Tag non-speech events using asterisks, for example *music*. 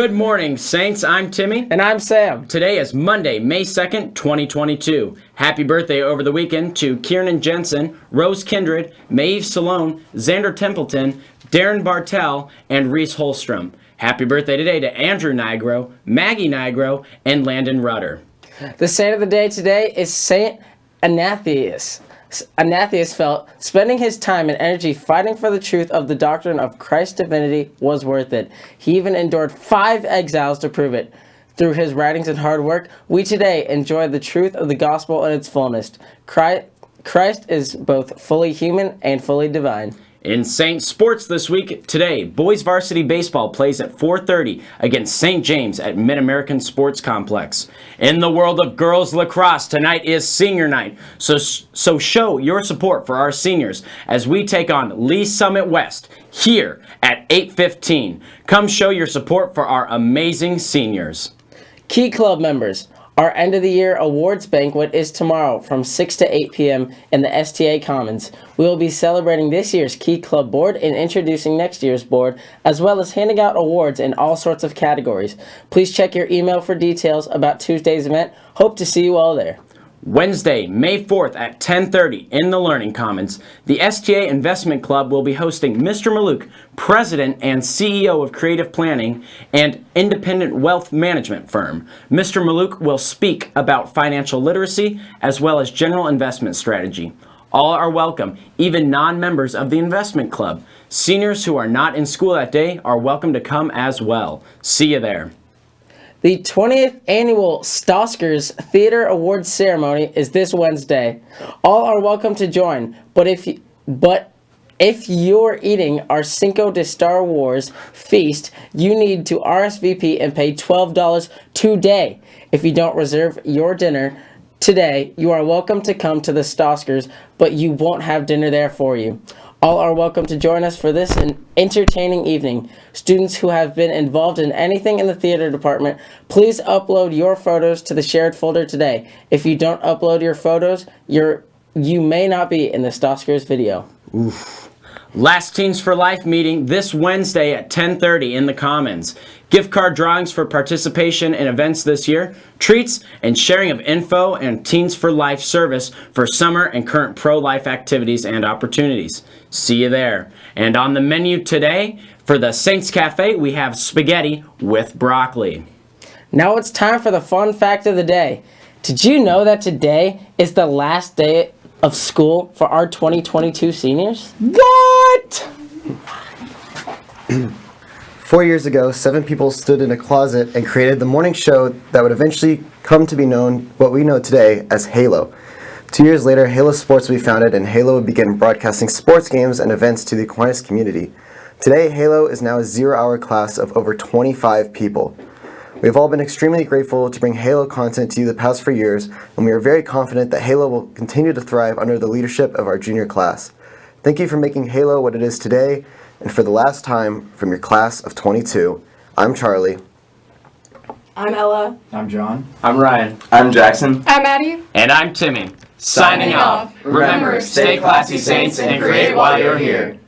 Good morning, Saints. I'm Timmy. And I'm Sam. Today is Monday, May 2nd, 2022. Happy birthday over the weekend to Kieran Jensen, Rose Kindred, Maeve Salone, Xander Templeton, Darren Bartell, and Reese Holstrom. Happy birthday today to Andrew Nigro, Maggie Nigro, and Landon Rudder. The saint of the day today is Saint Anathius. Anathius felt spending his time and energy fighting for the truth of the doctrine of Christ's divinity was worth it. He even endured five exiles to prove it. Through his writings and hard work, we today enjoy the truth of the gospel in its fullness. Christ is both fully human and fully divine. In Saint Sports this week, today, boys varsity baseball plays at 4.30 against St. James at Mid-American Sports Complex. In the world of girls lacrosse, tonight is senior night, so, so show your support for our seniors as we take on Lee's Summit West here at 8.15. Come show your support for our amazing seniors. Key Club members, our end of the year awards banquet is tomorrow from 6 to 8 p.m. in the STA Commons. We will be celebrating this year's Key Club board and introducing next year's board, as well as handing out awards in all sorts of categories. Please check your email for details about Tuesday's event. Hope to see you all there. Wednesday, May 4th at 10.30 in the Learning Commons, the STA Investment Club will be hosting Mr. Mallouk, President and CEO of Creative Planning and Independent Wealth Management Firm. Mr. Mallouk will speak about financial literacy as well as general investment strategy. All are welcome, even non-members of the investment club. Seniors who are not in school that day are welcome to come as well. See you there. The 20th annual Stoskers Theater Awards ceremony is this Wednesday. All are welcome to join, but if you, but if you're eating our Cinco de Star Wars feast, you need to RSVP and pay $12 today. If you don't reserve your dinner today, you are welcome to come to the Stoskers, but you won't have dinner there for you. All are welcome to join us for this entertaining evening. Students who have been involved in anything in the theater department, please upload your photos to the shared folder today. If you don't upload your photos, you're, you may not be in the Stoskers video. Oof. Last Teens for Life meeting this Wednesday at 10.30 in the Commons. Gift card drawings for participation in events this year, treats, and sharing of info and Teens for Life service for summer and current pro-life activities and opportunities. See you there. And on the menu today, for the Saints Cafe, we have spaghetti with broccoli. Now it's time for the fun fact of the day. Did you know that today is the last day of school for our 2022 seniors? What? *clears throat* Four years ago, seven people stood in a closet and created the morning show that would eventually come to be known what we know today as Halo. Two years later, Halo Sports will be founded and Halo would begin broadcasting sports games and events to the Aquinas community. Today, Halo is now a zero-hour class of over 25 people. We have all been extremely grateful to bring Halo content to you the past four years, and we are very confident that Halo will continue to thrive under the leadership of our junior class. Thank you for making Halo what it is today, and for the last time, from your class of 22, I'm Charlie. I'm Ella. I'm John. I'm Ryan. I'm Jackson. I'm Maddie. And I'm Timmy. Signing off. Remember, stay classy, Saints, and create while you're here.